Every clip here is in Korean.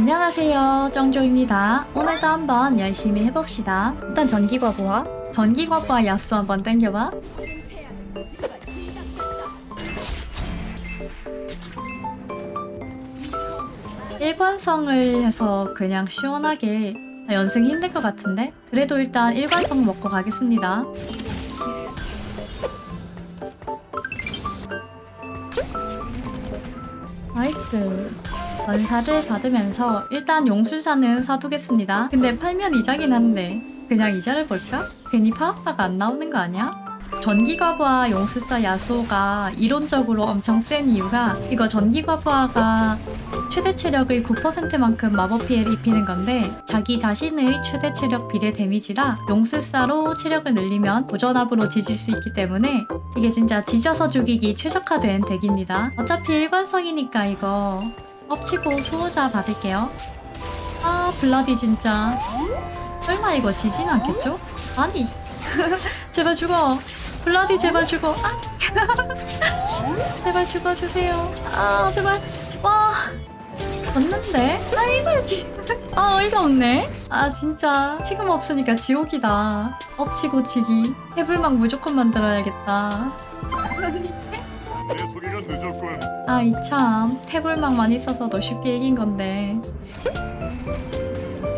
안녕하세요 정조입니다. 오늘도 한번 열심히 해봅시다. 일단 전기과부와 전기과부와 야수 한번 땡겨봐. 일관성을 해서 그냥 시원하게 아, 연승 힘들 것 같은데? 그래도 일단 일관성 먹고 가겠습니다. nice 전사를 받으면서 일단 용술사는 사두겠습니다. 근데 팔면 이자긴 한데 그냥 이자를 볼까? 괜히 파악사가 안 나오는 거 아니야? 전기과부하 용술사 야수가 이론적으로 엄청 센 이유가 이거 전기과부하가 최대 체력의 9%만큼 마법 피해를 입히는 건데 자기 자신의 최대 체력 비례 데미지라 용술사로 체력을 늘리면 무전압으로 지질 수 있기 때문에 이게 진짜 지져서 죽이기 최적화된 덱입니다. 어차피 일관성이니까 이거 엎치고 수호자 받을게요. 아 블라디 진짜. 설마 이거 지진 않겠죠? 아니. 제발 죽어. 블라디 제발 죽어. 아. 제발 죽어주세요. 아 제발. 와. 졌는데? 아이고 지... 아 어이가 없네. 아 진짜. 지금 없으니까 지옥이다. 엎치고 치기. 해불막 무조건 만들어야겠다 아이 참. 태블망만 있어서도 쉽게 이긴 건데.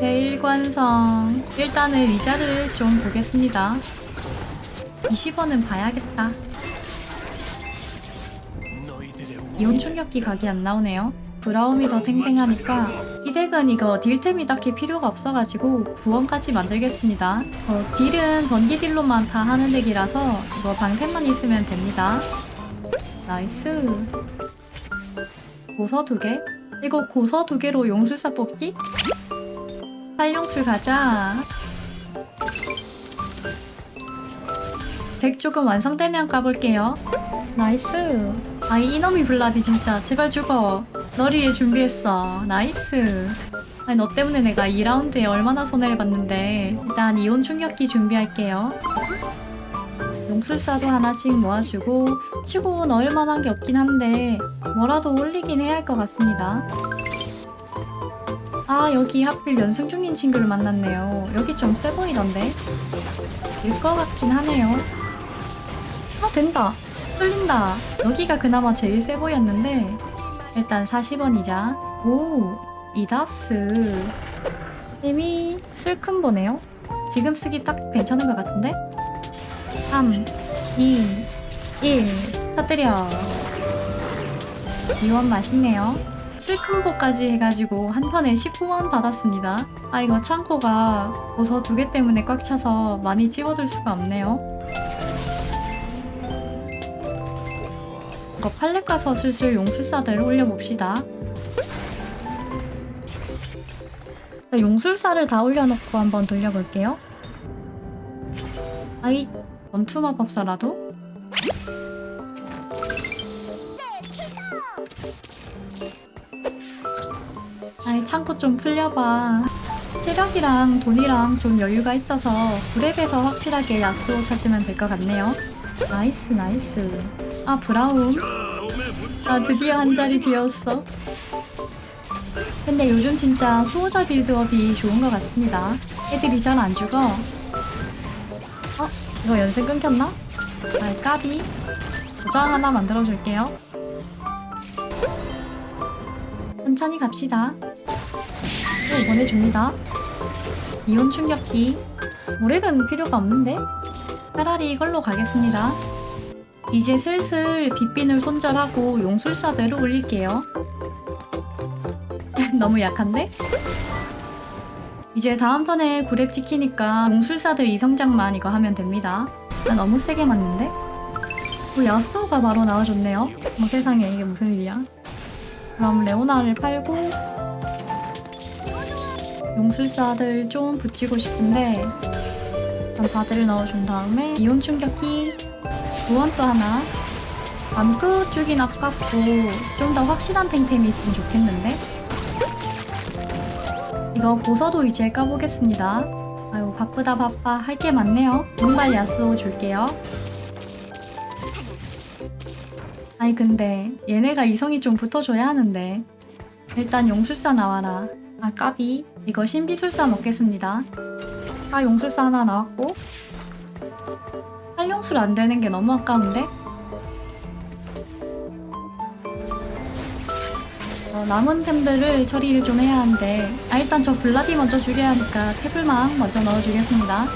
대일관성. 일단은 이자를 좀 보겠습니다. 20원은 봐야겠다. 이온 충격기 각이 안 나오네요. 브라움이 더 탱탱하니까. 이 덱은 이거 딜템이 딱히 필요가 없어가지고 구원까지 만들겠습니다. 어, 딜은 전기 딜로만 다 하는 덱이라서 이거 방템만 있으면 됩니다 nice. 고서 두 개? 이거 고서 두 개로 용술사 뽑기? 활용술 가자. 덱 조금 완성되면 까볼게요. nice. 아이 이놈이 블라디 진짜. 제발 죽어. 널 위해 준비했어. nice. 아니 너 때문에 내가 2라운드에 얼마나 손해를 봤는데. 일단 이온 충격기 준비할게요 용술사도 하나씩 모아주고 치고 넣을 만한 게 없긴 한데 뭐라도 올리긴 해야 할 것 같습니다. 아 여기 하필 연승 중인 친구를 만났네요. 여기 좀 세 보이던데? 될것 같긴 하네요. 아 된다! 뚫린다! 여기가 그나마 제일 세 보였는데 일단 40원이자 오! 이다스 힘이 슬큰 보네요. 지금 쓰기 딱 괜찮은 것 같은데? 3, 2, 1 터뜨려. 이원 맛있네요. 슬큰보까지 해가지고 한 턴에 19원 받았습니다. 아 이거 창고가 버섯 두 개 때문에 꽉 차서 많이 찝어둘 수가 없네요. 이거 팔렙 가서 슬슬 용술사들 올려봅시다. 용술사를 다 올려놓고 한번 돌려볼게요. 아이 원투 마법사라도? 아이 창고 좀 풀려봐. 체력이랑 돈이랑 좀 여유가 있어서 브랩에서 확실하게 야스오 찾으면 될 것 같네요. nice nice. 아 브라움? 아 드디어 한 자리 비었어. 근데 요즘 진짜 수호자 빌드업이 좋은 것 같습니다. 애들이 잘 안 죽어 어? 이거 연습 끊겼나? 아 까비. 도장 하나 만들어줄게요. 천천히 갑시다. 또 보내줍니다. 이온 충격기. 오렉은 필요가 없는데? 차라리 이걸로 가겠습니다. 이제 슬슬 빗빈을 손절하고 용술사대로 올릴게요. 너무 약한데? 이제 다음 턴에 구랩 지키니까 용술사들 이성장만 이거 하면 됩니다. 아, 너무 세게 맞는데? 어, 야스오가 바로 나와줬네요. 뭐 세상에 이게 무슨 일이야. 그럼 레오나를 팔고 용술사들 좀 붙이고 싶은데 일단 바드를 넣어준 다음에 이온 충격기 구원 또 하나 밤끝 주긴 아깝고 좀 더 확실한 탱템이 있으면 좋겠는데? 이거 보서도 이제 까보겠습니다. 아유 바쁘다 바빠 할 게 많네요. 정말 야스오 줄게요. 아니 근데 얘네가 이성이 좀 붙어줘야 하는데 일단 용술사 나와라. 아 까비 이거 신비술사 먹겠습니다 아 용술사 하나 나왔고 활용술 안 되는 게 너무 아까운데 남은 템들을 처리를 좀 해야 하는데 아 일단 저 블라디 먼저 죽여야 하니까 태블망 먼저 넣어주겠습니다.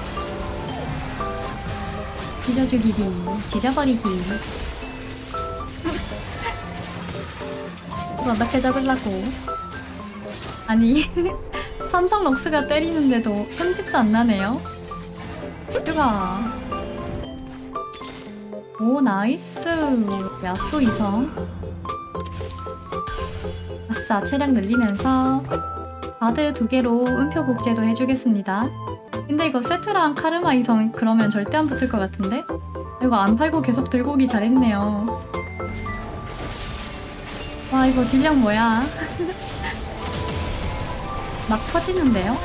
뒤져 죽이기 이거 어떻게 잡으려고. 아니 삼성 럭스가 때리는데도 편집도 안 나네요. 슈가 오 nice. 야수 이성 아싸 체력 늘리면서 바드 두 개로 음표 복제도 해주겠습니다 근데 이거 세트랑 카르마 이성 그러면 절대 안 붙을 것 같은데? 이거 안 팔고 계속 들고 오기 잘했네요 와 이거 딜량 뭐야 막 터지는데요?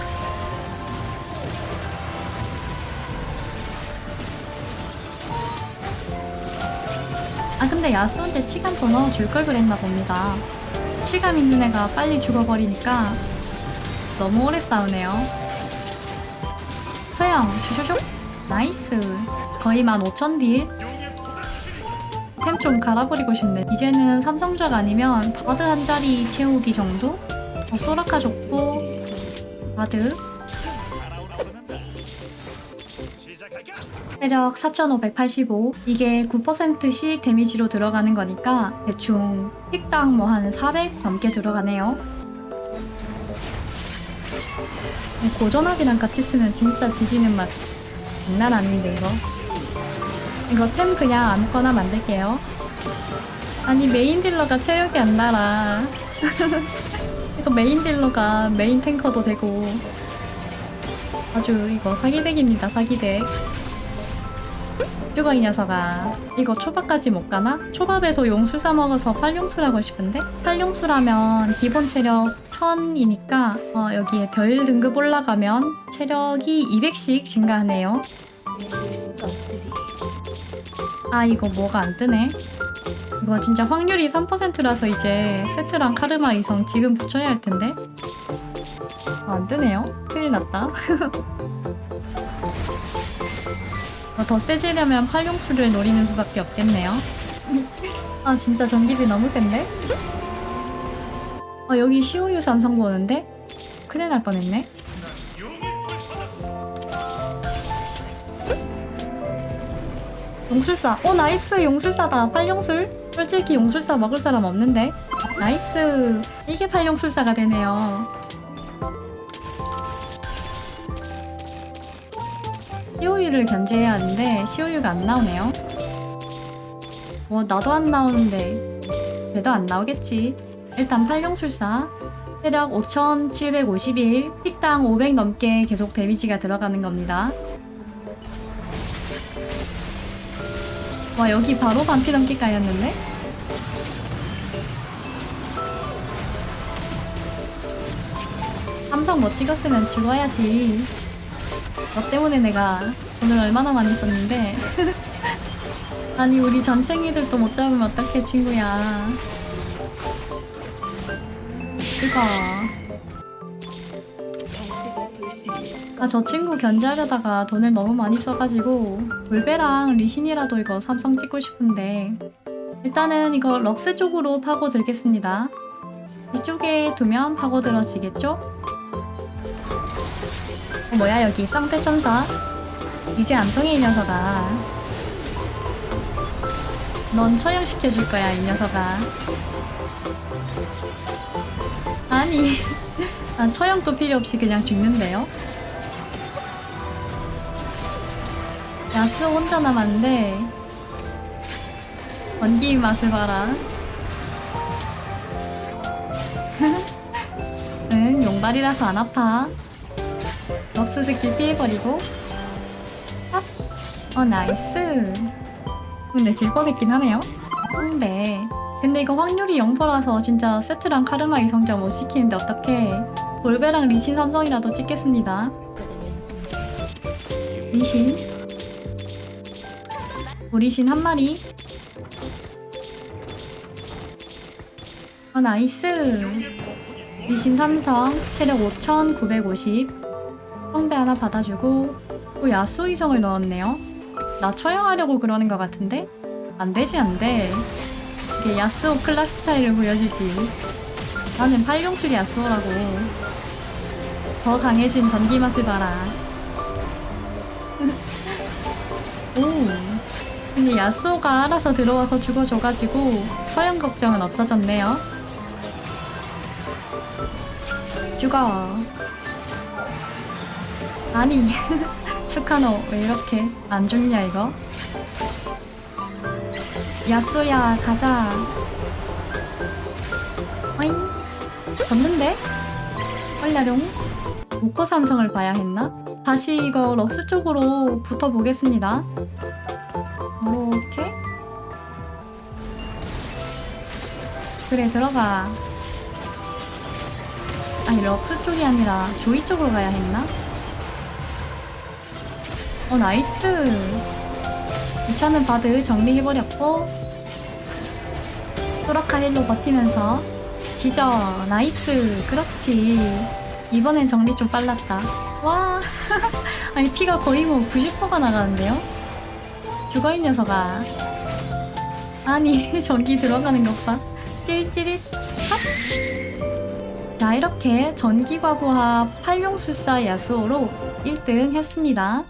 아 근데 야스오한테 치감 더 넣어줄 걸 그랬나 봅니다 치감 있는 애가 빨리 죽어버리니까 너무 오래 싸우네요. 소영 슈슈슉 nice. 거의 15,000 deal. 템 좀 갈아버리고 싶네. 이제는 삼성작 아니면 바드 한 자리 채우기 정도? 어, 소라카 좋고. 바드 체력 4585 이게 9%씩 데미지로 들어가는 거니까 대충 tick당 뭐 한 400 넘게 들어가네요. 고전압이랑 같이 쓰면 진짜 지지는 맛 장난 아닌데 이거? 이거 템 그냥 아무거나 만들게요. 아니 메인 딜러가 체력이 안 날아. 이거 메인 딜러가 메인 탱커도 되고 아주 이거 사기덱입니다 사기덱 쭈거 이 녀석아? 이거 초밥까지 못 가나? 초밥에서 용술 싸먹어서 팔용술 하고 싶은데? 팔용술하면 기본 체력 1000이니까 어, 여기에 별 등급 올라가면 체력이 200씩 증가하네요. 아 이거 뭐가 안 뜨네? 이거 진짜 확률이 3%라서 이제 세트랑 카르마 이성 지금 붙여야 할 텐데? 아, 안 뜨네요 큰일 났다 어, 더 세지려면 팔용술을 노리는 수밖에 없겠네요. 아 진짜 전기비 너무 센데? 아 여기 시오유 삼성 보는데? 큰일 날 뻔했네. 용술사. 오 nice 용술사다. 팔용술. 솔직히 용술사 먹을 사람 없는데. nice. 이게 팔용술사가 되네요. 시오유를 견제해야 하는데 시오유가 안 나오네요. 뭐 나도 안 나오는데 얘도 안 나오겠지. 일단 팔룡술사 체력 5751 tick당 500 넘게 계속 데미지가 들어가는 겁니다. 와 여기 바로 반피 넘기 까였는데? 삼성 못 찍었으면 죽어야지. 너 때문에 내가 돈을 얼마나 많이 썼는데. 아니 우리 전챙이들도 못 잡으면 어떡해 친구야. 이거. 아저 친구 견제하려다가 돈을 너무 많이 써가지고 볼베랑 리신이라도 이거 삼성 찍고 싶은데 일단은 이거 럭스 쪽으로 파고 들겠습니다. 이쪽에 두면 파고 들어지겠죠? 어, 뭐야 여기? 쌍태천사? 이제 안 통해 이 녀석아. 넌 처형시켜줄 거야 이 녀석아. 아니 난 처형도 필요 없이 그냥 죽는데요? 야스오 혼자 남았는데. 원기 맛을 봐라. 응 용발이라서 안 아파 럭스 스킬 피해버리고. 합! 어 nice. 근데 질 뻔했긴 하네요. 근데 근데 이거 확률이 0%라서 진짜 세트랑 카르마 이성자 못 시키는데 어떡해. 볼베랑 리신 삼성이라도 찍겠습니다. 리신. 오리신 한 마리. 어 nice. 리신 삼성 체력 5950 성배 하나 받아주고 또 야스오 이성을 넣었네요. 나 처형하려고 그러는 것 같은데? 안 되지 안 돼. 이게 야스오 클라스 차이를 보여주지. 나는 팔룡술 야스오라고. 더 강해진 전기 맛을 봐라. 오 근데 야스오가 알아서 들어와서 죽어줘가지고 서양 걱정은 없어졌네요. 죽어 아니 스카노. 왜 이렇게 안 죽냐 이거? 야쏘야 가자. 어잉? 졌는데? 얼라룡. 모코 삼성을 봐야 했나? 다시 이거 럭스 쪽으로 붙어보겠습니다. 이렇게? 그래 들어가. 아니 럭스 쪽이 아니라 조이 쪽으로 가야 했나? 어 nice. 이 차는 바드 정리해버렸고 소라카 heal로 버티면서 지져 nice. 그렇지. 이번엔 정리 좀 빨랐다. 와. 아니 피가 거의 뭐 90%가 나가는데요? 죽어 이 녀석아. 아니 전기 들어가는 것봐. 찔찔릿. 합! 자 이렇게 전기과부하 팔룡술사 야수호로 1등 했습니다